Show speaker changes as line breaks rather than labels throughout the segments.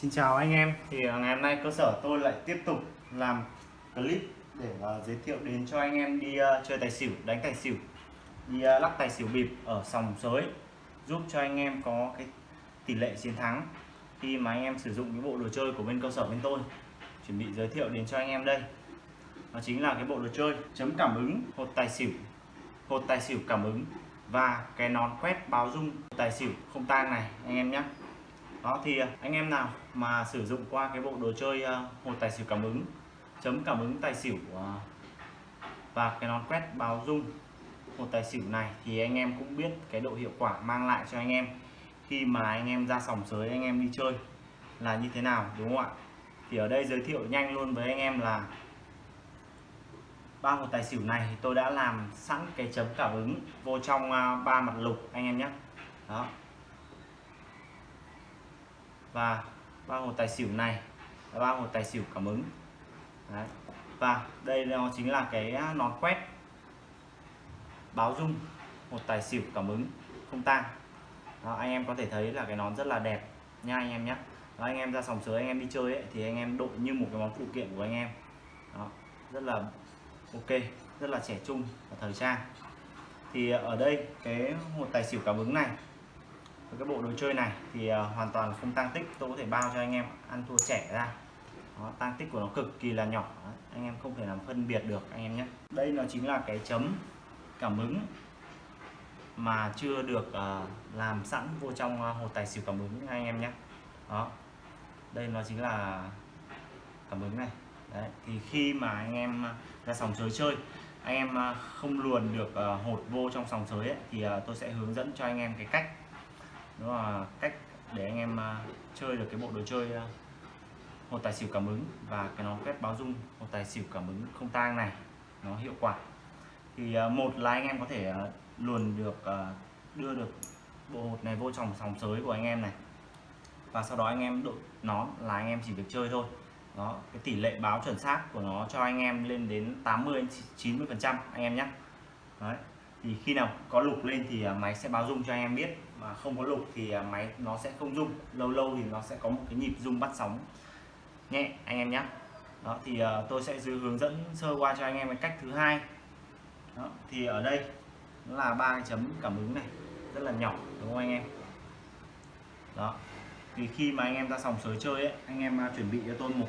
Xin chào anh em. Thì à, ngày hôm nay cơ sở tôi lại tiếp tục làm clip để uh, giới thiệu đến cho anh em đi uh, chơi tài xỉu đánh tài xỉu đi uh, lắc tài xỉu bịp ở sòng sới giúp cho anh em có cái tỷ lệ chiến thắng khi mà anh em sử dụng cái bộ đồ chơi của bên cơ sở bên tôi. Chuẩn bị giới thiệu đến cho anh em đây. Đó chính là cái bộ đồ chơi chấm cảm ứng hột tài xỉu hột tài xỉu cảm ứng và cái nón quét báo dung tài xỉu không tang này anh em nhé đó thì anh em nào mà sử dụng qua cái bộ đồ chơi ờ, một hột tài xỉu cảm ứng, chấm cảm ứng tài xỉu ờ, và cái nón quét báo dung hột tài xỉu này thì anh em cũng biết cái độ hiệu quả mang lại cho anh em. Khi mà anh em ra sòng sới, anh em đi chơi là như thế nào, đúng không ạ? Thì ở đây giới thiệu nhanh luôn với anh em là ba hột tài xỉu này tôi đã làm sẵn cái chấm cảm ứng vô trong ờ, ba mặt lục anh em nhé. Đó. Và ba hột tài xỉu này là ba hột tài xỉu cảm ứng. Đấy. và đây nó chính là cái à, nón quét. Báo dung một tài xỉu cảm ứng không tang. Đó, anh em có thể thấy là cái nón rất là đẹp nha anh em nhé đó, anh em ra sòng sới anh em đi chơi ấy, thì anh em đội như một cái món phụ kiện của anh em. Đó, rất là ok rất là trẻ trung và thời trang. Thì ở đây cái một tài xỉu cảm ứng này cái bộ đồ chơi này thì ờ, hoàn toàn không tăng tích. Tôi có thể bao cho anh em ăn thua trẻ ra. Đó, tăng tích của nó cực kỳ là nhỏ. Anh em không thể làm phân biệt được anh em nhé. Đây nó chính là cái chấm cảm ứng mà chưa được uh, làm sẵn vô trong uh, hột tài xỉu cảm ứng anh em nhé. Đó đây nó chính là cảm ứng này. Đấy thì khi mà anh em ra sòng sới chơi anh em không luồn được hột vô trong sòng sới ấy, thì tôi sẽ hướng dẫn cho anh em cái cách đó là cách để anh em à, chơi được cái bộ đồ chơi à, một tài xỉu cảm ứng và cái nó quét báo dung, một tài xỉu cảm ứng không tang này, nó hiệu quả. Thì à, một là anh em có thể luồn được đưa được bộ hột này vô trong sòng sới của anh em này. Và sau đó anh em đội nón là anh em chỉ việc chơi thôi. Đó, cái tỷ lệ báo chuẩn xác của nó cho anh em lên đến 80 90 phần trăm anh em nhé. Đấy, thì khi nào có lục lên thì máy sẽ báo dung cho anh em biết mà không có lục thì à, máy nó sẽ không rung. Lâu lâu thì nó sẽ có một cái nhịp rung bắt sóng. Nhẹ anh em nhé. Đó thì à, tôi sẽ hướng dẫn sơ qua cho anh em cái cách thứ hai. Đó, thì ở đây nó là ba cái chấm cảm ứng này rất là nhỏ đúng không anh em? Đó thì khi mà anh em ra sòng sới chơi ấy, anh em à, chuẩn bị cho tôi một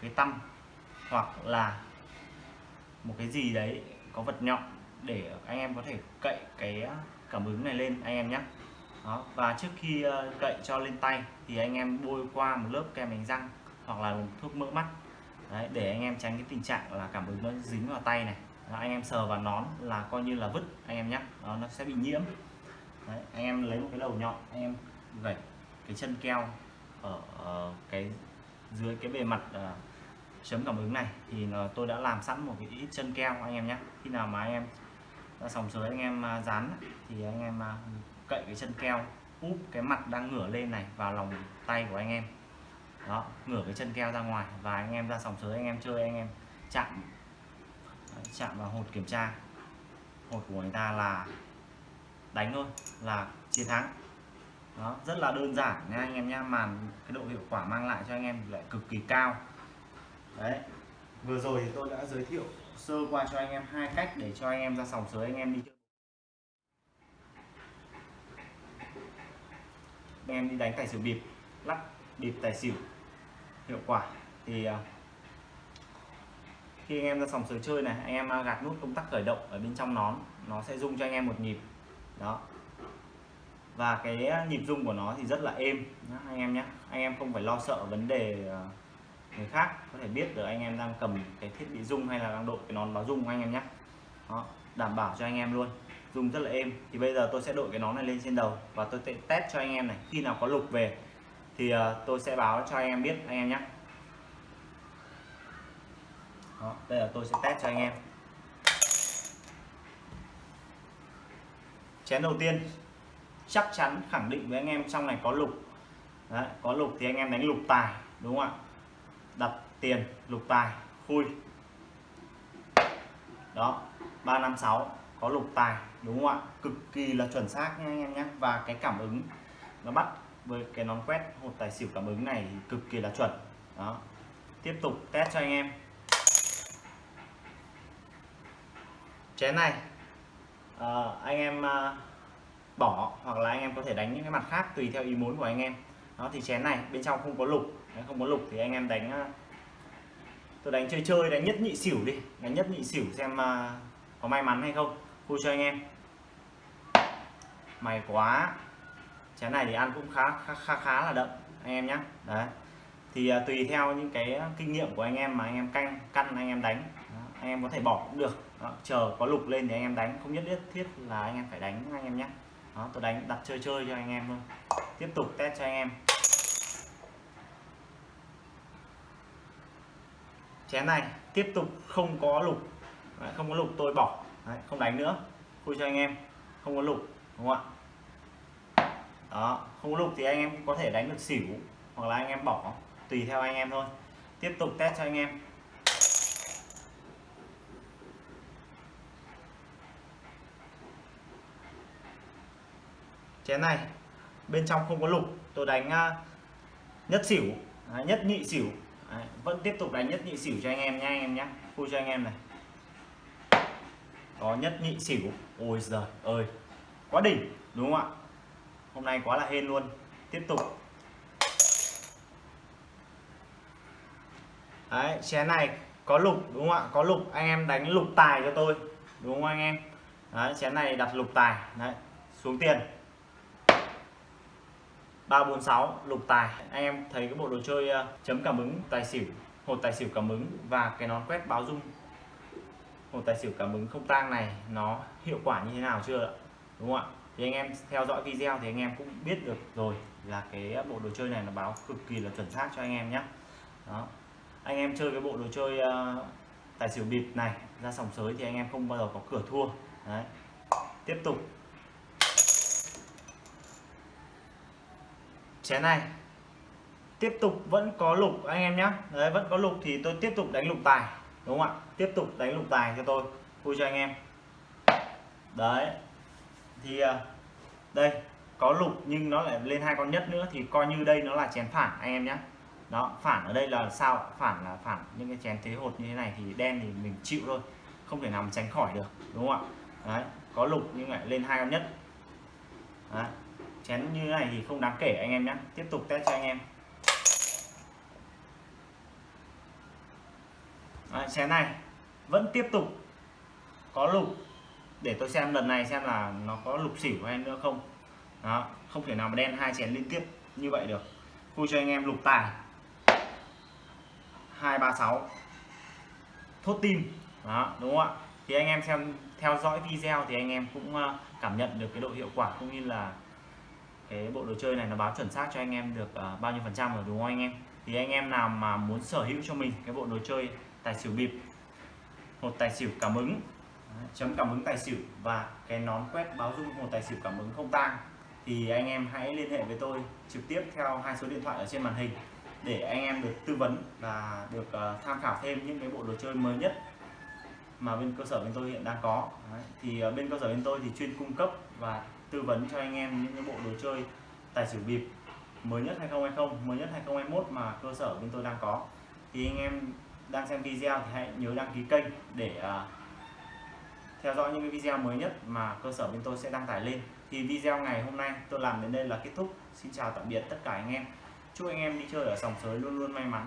cái tăm hoặc là một cái gì đấy có vật nhọn để anh em có thể cậy cái cảm ứng này lên anh em nhé đó và trước khi cậy cho lên tay thì anh em bôi qua một lớp kem đánh răng hoặc là thuốc mỡ mắt Đấy, để anh em tránh cái tình trạng là cảm ứng nó dính vào tay này đó, anh em sờ vào nón là coi như là vứt anh em nhé đó, nó sẽ bị nhiễm Đấy, anh em lấy một cái đầu nhọn anh em gẩy cái chân keo ở cái dưới cái bề mặt uh, chấm cảm ứng này thì tôi đã làm sẵn một cái ít chân keo anh em nhé khi nào mà anh em sòng sới anh em à, dán thì anh em à, cậy cái chân keo, úp cái mặt đang ngửa lên này vào lòng tay của anh em. Đó, ngửa cái chân keo ra ngoài và anh em ra sòng sới, anh em chơi, anh em chạm. Chạm vào hột kiểm tra. Hột của người ta là đánh thôi, là chiến thắng. Đó, rất là đơn giản nha anh em nha màn cái độ hiệu quả mang lại cho anh em lại cực kỳ cao. Đấy. Vừa rồi thì tôi đã giới thiệu sơ qua cho anh em hai cách để cho anh em ra sòng sới, anh em đi chơi. Anh em đi đánh tài xỉu bịp, lắc bịp tài xỉu, hiệu quả. Thì à, khi anh em ra sòng sới chơi này, anh em à, gạt nút công tắc khởi động ở bên trong nón, nó sẽ rung cho anh em một nhịp. Đó. Và cái à, nhịp rung của nó thì rất là êm anh em nhé anh em không phải lo sợ vấn đề người khác có thể biết được anh em đang cầm cái thiết bị rung hay là đang đội cái nón báo rung anh em nhé. Đó đảm bảo cho anh em luôn. Dùng rất là êm. Thì bây giờ tôi sẽ đội cái nón này lên trên đầu và tôi sẽ test cho anh em này. Khi nào có lục về thì ờ, tôi sẽ báo cho anh em biết anh em nhé. Đó, đây là tôi sẽ test cho anh em. Chén đầu tiên. Chắc chắn khẳng định với anh em trong này có lục. Đấy, có lục thì anh em đánh lục tài đúng không ạ? Tiền lục tài khui. Đó 356 có lục tài đúng không ạ? Cực kỳ là chuẩn xác nha anh em nhé. Và cái cảm ứng nó bắt với cái nón quét hột tài xỉu cảm ứng này cực kỳ là chuẩn. Đó tiếp tục test cho anh em. Chén này à, anh em à, bỏ hoặc là anh em có thể đánh những cái mặt khác tùy theo ý muốn của anh em. Đó thì chén này bên trong không có lục. Nếu không có lục thì anh em đánh ờ, tôi đánh chơi chơi đánh nhất nhị xỉu đi. Đánh nhất nhị xỉu xem uh, có may mắn hay không. Vui cho anh em. Mày quá. Chén này thì ăn cũng khá khá khá, khá là đậm anh em nhé đấy. Thì uh, tùy theo những cái kinh nghiệm của anh em mà anh em canh căn anh em đánh. Đó, anh em có thể bỏ cũng được. Đó, chờ có lục lên thì anh em đánh. Không nhất thiết thiết là anh em phải đánh anh em nhé Đó, tôi đánh đặt chơi chơi cho anh em thôi. Tiếp tục test cho anh em. Chén này tiếp tục không có lục. Đấy, không có lục tôi bỏ. Đấy, không đánh nữa. Vui cho anh em. Không có lục đúng không ạ? Đó không có lục thì anh em có thể đánh được xỉu hoặc là anh em bỏ. Tùy theo anh em thôi. Tiếp tục test cho anh em. Chén này bên trong không có lục. Tôi đánh à, nhất xỉu. Nhất nhị xỉu. Đấy, vẫn tiếp tục đánh nhất nhị xỉu cho anh em nha anh em nhé khu cho anh em này. Có nhất nhị xỉu ôi giời ơi quá đỉnh đúng không ạ? Hôm nay quá là hên luôn. Tiếp tục. Đấy chén này có lục đúng không ạ? Có lục anh em đánh lục tài cho tôi đúng không anh em? Đấy chén này đặt lục tài. Đấy xuống tiền. 346 lục tài. Anh em thấy cái bộ đồ chơi ờ, chấm cảm ứng tài xỉu hột tài xỉu cảm ứng và cái nón quét báo dung. Hột tài xỉu cảm ứng không tang này nó hiệu quả như thế nào chưa đúng không ạ? Thì anh em theo dõi video thì anh em cũng biết được rồi là cái bộ đồ chơi này nó báo cực kỳ là chuẩn xác cho anh em nhé đó. Anh em chơi cái bộ đồ chơi uh, tài xỉu bịp này ra sòng sới thì anh em không bao giờ có cửa thua. Đấy. Tiếp tục. Chén này. Tiếp tục vẫn có lục anh em nhé đấy, vẫn có lục thì tôi tiếp tục đánh lục tài, đúng không ạ? Tiếp tục đánh lục tài cho tôi. Vui cho anh em. Đấy. Thì à, đây, có lục nhưng nó lại lên hai con nhất nữa thì coi như đây nó là chén phản anh em nhé đó, phản ở đây là sao? Phản là phản những cái chén thế hột như thế này thì đen thì mình chịu thôi. Không thể nào mà tránh khỏi được, đúng không ạ? Đấy, có lục nhưng lại lên hai con nhất. Đấy chén như này thì không đáng kể anh em nhé tiếp tục test cho anh em. Đấy, chén này vẫn tiếp tục có lục. Để tôi xem lần này xem là nó có lục xỉu hay nữa không. Đó không thể nào mà đen hai chén liên tiếp như vậy được. Khui cho anh em lục tài. 236 thốt tim. Đó đúng không ạ? Thì anh em xem theo dõi video thì anh em cũng ờ, cảm nhận được cái độ hiệu quả cũng như là cái bộ đồ chơi này nó báo chuẩn xác cho anh em được uh, bao nhiêu phần trăm rồi đúng không anh em thì anh em nào mà muốn sở hữu cho mình cái bộ đồ chơi tài xỉu bịp một tài xỉu cảm ứng chấm cảm ứng tài xỉu và cái nón quét báo dung một tài xỉu cảm ứng không tang thì anh em hãy liên hệ với tôi trực tiếp theo hai số điện thoại ở trên màn hình để anh em được tư vấn và được uh, tham khảo thêm những cái bộ đồ chơi mới nhất mà bên cơ sở bên tôi hiện đang có Đấy. thì uh, bên cơ sở bên tôi thì chuyên cung cấp và tư vấn cho anh em những cái bộ đồ chơi tài xỉu bịp mới nhất 2020 mới nhất 2021 mà cơ sở bên tôi đang có. Thì anh em đang xem video thì hãy nhớ đăng ký kênh để uh, theo dõi những cái video mới nhất mà cơ sở bên tôi sẽ đăng tải lên. Thì video ngày hôm nay tôi làm đến đây là kết thúc. Xin chào tạm biệt tất cả anh em. Chúc anh em đi chơi ở sòng sới luôn luôn may mắn.